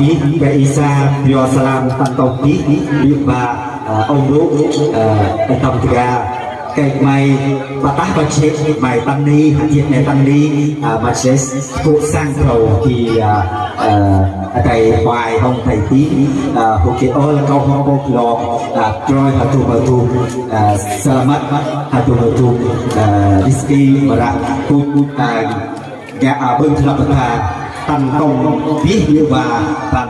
chí về à, Isa Biosalam Tăng Tông Chí Liên Ba Ông Đỗ à, Tâm Thịa កេមកបាតាបជាមកបណ្ឌីហជាអ្នកបណ្ឌីបាជាពួកសាំងប្រទីអតៃបាយហងតៃទីហូគេអលកោហងបោក្លងត្រយហទុបទុសាឡាម៉ាត់ហទុបទុរីស្គីបរៈគូគូតាយ៉ាអបឹងឆ្លាប់ថាតាន់កុំពីយវាតាន់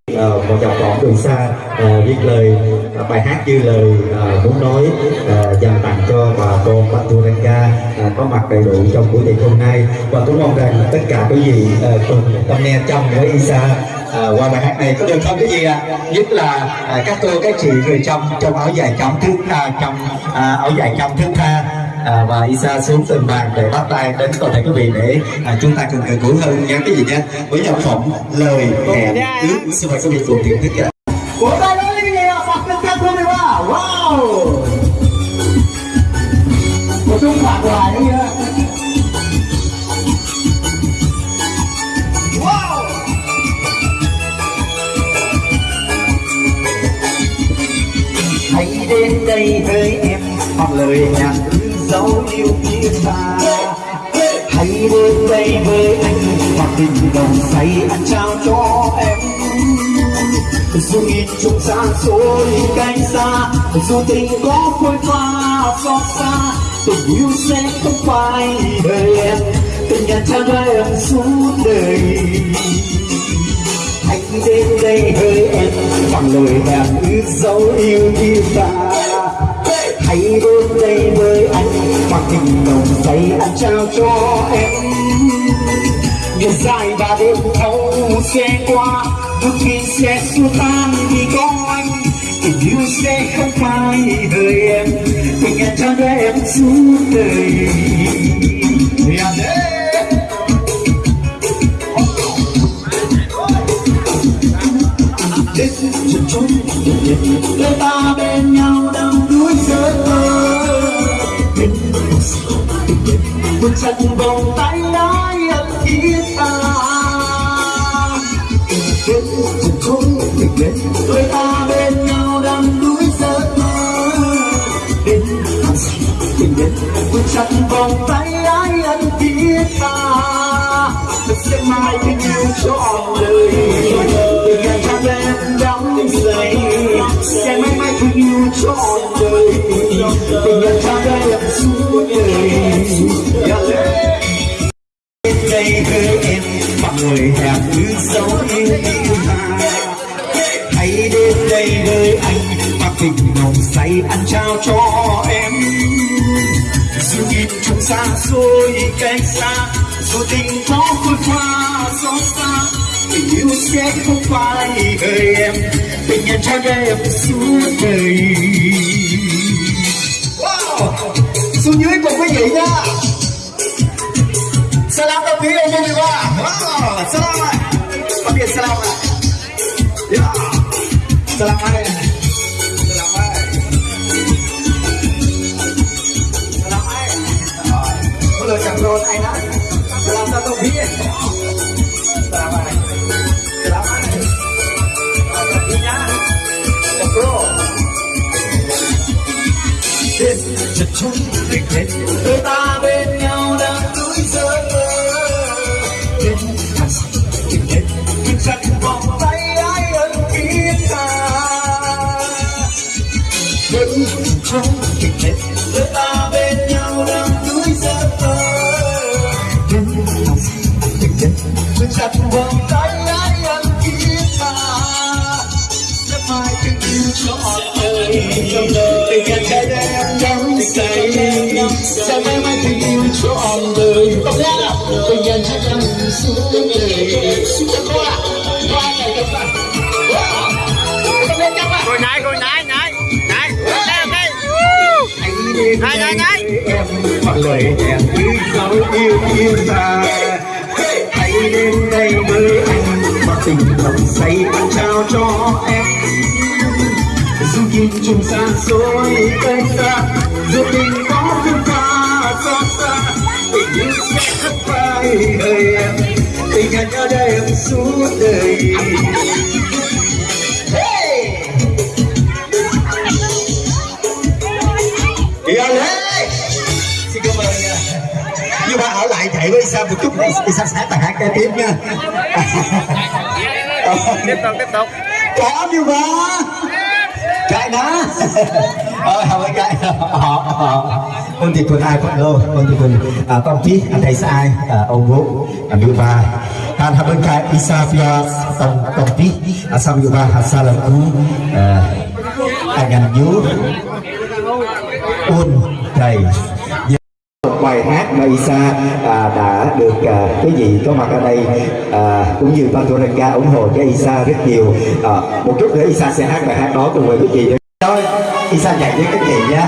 một dòng đoạn từ xa uh, viết lời uh, bài hát như lời uh, muốn nói uh, dành tặng cho bà con Paturanga uh, có mặt đầy đủ trong buổi tiệc hôm nay. Và cũng mong rằng tất cả quý vị uh, cùng tâm nghe trong với Isa. À, qua bài hát này có được không? Cái gì ạ? À? nhất là à, các cô các chị người trong trong áo dài trong thước tha trong à, áo dài trong thước tha à, và Isa xuống từng bàn để bắt tay đến toàn thể quý vị để à, chúng ta cùng gần gũi hơn nha cái gì nha với nhạc phẩm lời hẹn ước xin mời quý vị cùng thưởng thức ạ. Wow. Một trung phạt hoài. Wow. hãy đến đây với em hoặc lời nhạc dấu yêu phía xa. Hãy đến đây với anh hoặc tình đồng say anh trao cho em. Dù nhìn trùng xa xôi cách xa, dù tình có phôi pha xót xa, tình yêu sẽ không phải đời em. Tình nhận trao cho em suốt đời. Hãy đến đây với em bằng lời hẹn ước dấu yêu như ta hãy đến đây với anh bằng tình đồng say anh trao cho em. Ngày dài và đêm thâu sẽ qua đôi khi sẽ xua tan vì có anh. Tình yêu sẽ không phai đời em tình anh trao cho em suốt đời. Yeah, yeah. đến chân chốn đôi ta bên nhau. Một trận vòng tay nói ân thiết tha đến chân chốn đến đôi ta bên nhau đang đuối giấc mơ đến tình đến một trận vòng tay ái ân thiết thật sẽ mãi tình yêu cho đời. Tình ngày cha em đắm say, sẽ mãi mãi tình yêu trọn đời. Xa xôi cách xa. Dù tình có khôi pha xót xa tình yêu sẽ không phải đời em. Tình nhân cho em suốt đời. Wow! Xuống dưới cùng quý vị nha. Salam đồng phía ông đi qua wow, salam ạ. Có biệt salam ạ. Yeah. salam ạ. Chết chật chốn tình hết. Đôi ta bên nhau đang núi giấc đến hàng tình hết. Nhưng chặt vòng tay ai ân thiết ta. Đến chật tình hết đôi ta bên nhau đang núi giấc đến hàng tình hết. Nhưng chặt vòng tay ai ân thiết ta. Sẽ mai tình yêu cho trọn đời trong đời lời hẹn cứ dấu yêu yêu ta. Hãy đến đây với anh và tình lòng say anh trao cho em. Dù kim trùng san xôi cách xa dù tình có phương xa xót xa, tình yêu sẽ khắc phai đời em. Tình anh ở đây em suốt đời. Sam một chút Sam sẽ tàn hát cái tiếp nha. Tiếp tục, tiếp tục. Có như mà Cái đó Ờ, không phải cái Họ, họ Ôn thị tuần ai phát lô Ôn thị tuần à, Tông tí Anh thầy sai à, Ông vũ À, như ba. Tan hạ bên cái Isa phía Tông Tông tí À, xong như ba Hạt sa làm cú À, Anh anh nhú. Ôn thầy bài hát mà Isa à, đã được à, cái gì có mặt ở đây à, cũng như Pantoranga ủng hộ cho Isa rất nhiều. À, một chút nữa Isa sẽ hát bài hát đó cùng với cái gì thôi Isa dạy với cái gì nhé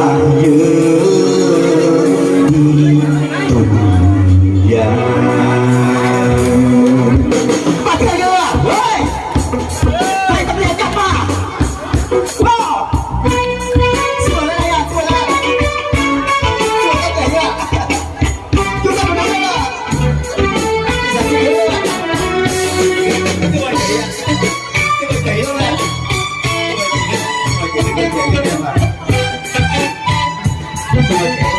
Amém. Cái bài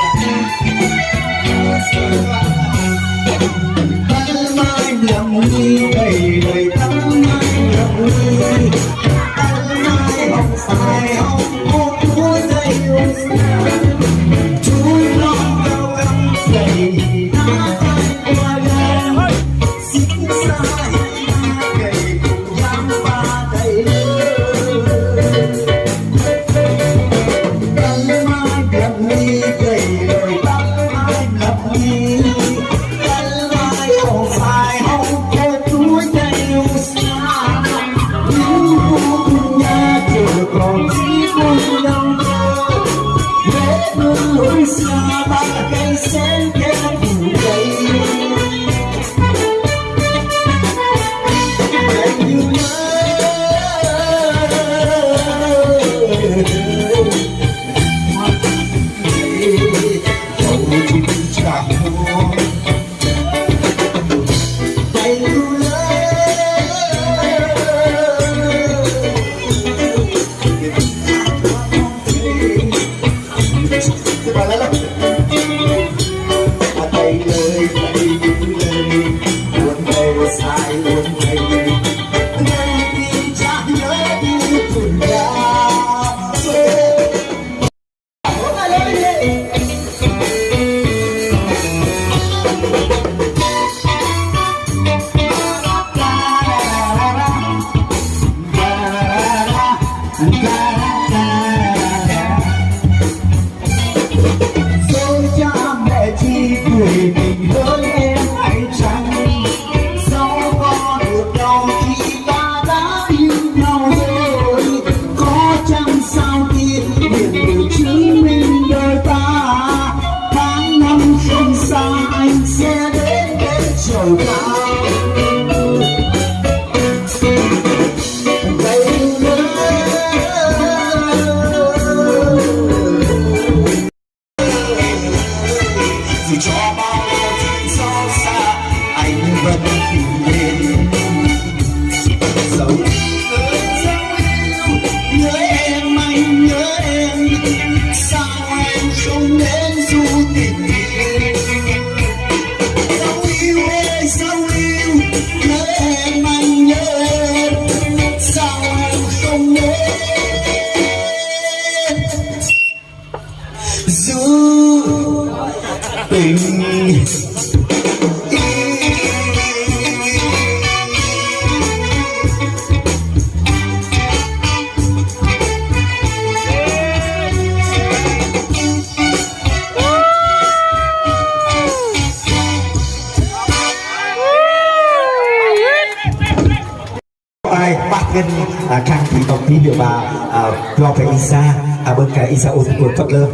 khang thì biểu bà à, lo cái isa à bên cái isa ôn của phật lơ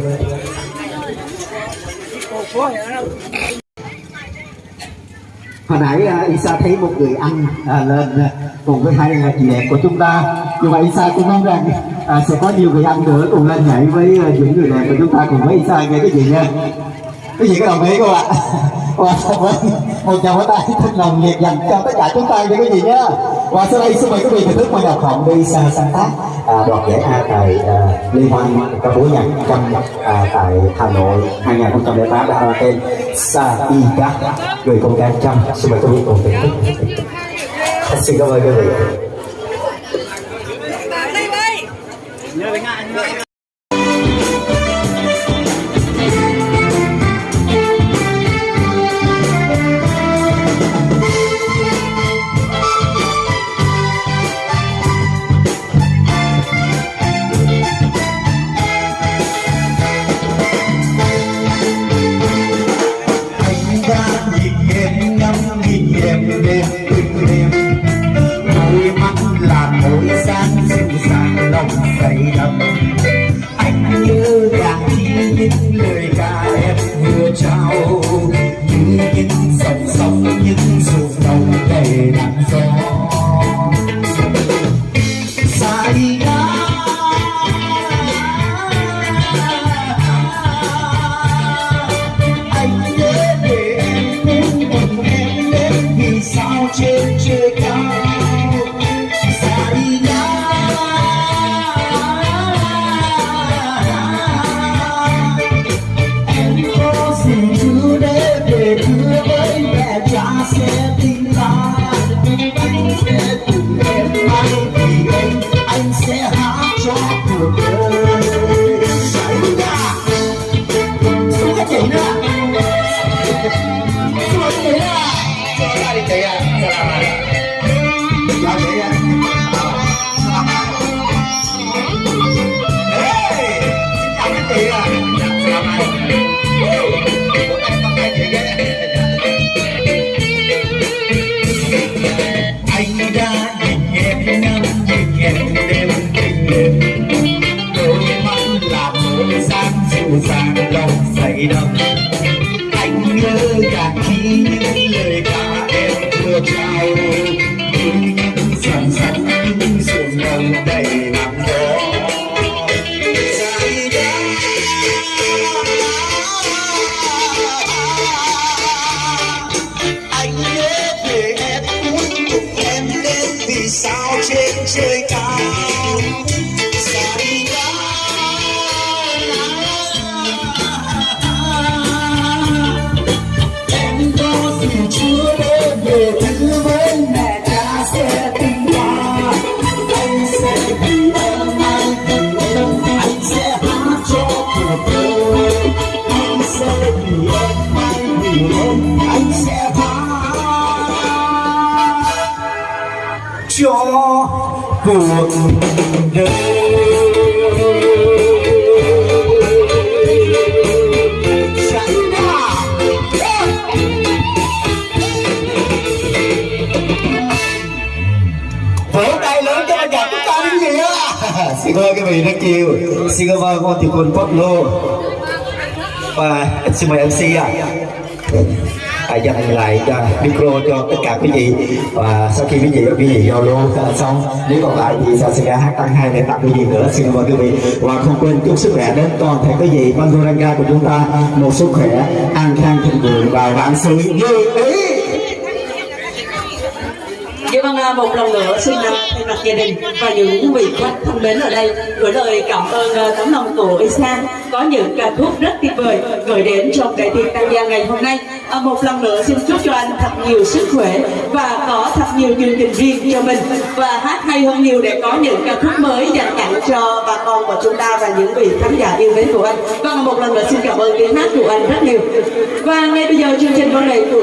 hồi nãy à, Isa thấy một người ăn à, lên cùng với hai chị đẹp của chúng ta. Nhưng mà Isa cũng mong rằng à, sẽ có nhiều người ăn nữa cùng lên nhảy với những người đẹp của chúng ta cùng với Isa nghe cái gì nha? Cái gì có đồng ý không ạ? Và với một chào tay thật lòng nhiệt dành cho tất cả chúng ta như cái gì nhá. Và sau đây xin mời quý vị thưởng thức mời đọc phòng đi Isa sáng tác à, đoạt giải A tại à, liên hoan ca múa nhạc trong à, tại Hà Nội 2008 đã mang tên Sa Y Gác người con gái trăm xin mời quý vị cùng thưởng thức. Xin cảm ơn quý vị anh nhớ rằng khi những lời ca em vừa trao. Như những dòng sông những ruộng đồng đầy nắng gió. Xa anh nhớ để em đến cùng em đến vì sao trên trời cao? Xa đi Hãy subscribe cho kênh Ghiền Mì Gõ Để không bỏ lỡ những video hấp dẫn em vừa cuộc đời xin mời các vị rất nhiều xin cảm ơn con tiểu quân Pop Lô và xin mời MC ạ à, dành lại cho micro cho tất cả quý vị. Và sau khi quý vị quý vị giao lưu xong. Nếu còn lại thì sẽ sẽ hát tăng hai để tặng quý vị nữa. Xin mời quý vị. Và không quên chúc sức khỏe đến toàn thể quý vị. Banduranga của chúng ta một sức khỏe an khang thịnh vượng và vạn sự như ý. Dạ vâng, một lần nữa xin à, thay mặt gia đình và những vị khách thân mến ở đây gửi lời cảm ơn à, tấm lòng của Isan có những ca khúc rất tuyệt vời gửi đến trong đại tiệc tăng gia ngày hôm nay. À, Một lần nữa xin chúc cho anh thật nhiều sức khỏe và có thật nhiều chương trình riêng cho mình và hát hay hơn nhiều để có những ca khúc mới dành tặng cho bà con của chúng ta và những vị khán giả yêu mến của anh. và một lần nữa xin cảm ơn tiếng hát của anh rất nhiều. Và ngay bây giờ chương trình văn nghệ của